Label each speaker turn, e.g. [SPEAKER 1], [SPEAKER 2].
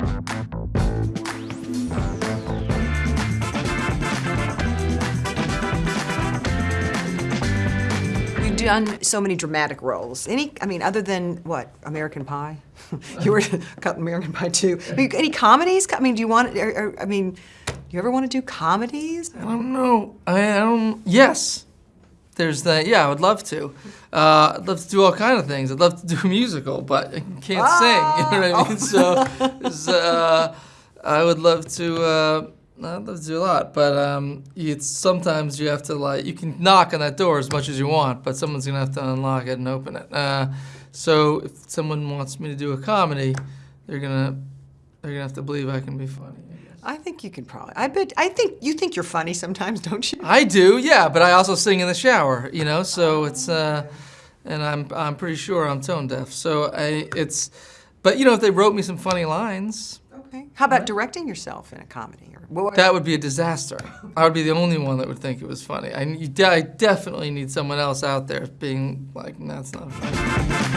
[SPEAKER 1] You've done so many dramatic roles. Any, I mean, other than what, American Pie? you were American Pie too. I mean, any comedies? I mean, do you want? Or, I mean, do you ever want to do comedies?
[SPEAKER 2] I don't know. I, I don't. Yes, there's the, Yeah, I would love to. Uh, I'd love to do all kind of things. I'd love to do a musical, but I can't sing. You know what I mean? So, uh, I would love to. Uh, I'd love to do a lot, but um, it's sometimes you have to like you can knock on that door as much as you want, but someone's gonna have to unlock it and open it. Uh, so if someone wants me to do a comedy, they're gonna they're gonna have to believe I can be funny. I
[SPEAKER 1] think you can probably. I bet. I think you think you're funny sometimes, don't you?
[SPEAKER 2] I do, yeah, but I also sing in the shower, you know. So it's, uh, and I'm I'm pretty sure I'm tone deaf. So I it's, but you know, if they wrote me some funny lines,
[SPEAKER 1] Okay. How about directing yourself in a comedy? Or what?
[SPEAKER 2] that would be a disaster. I would be the only one that would think it was funny. I, I definitely need someone else out there being like, that's not funny.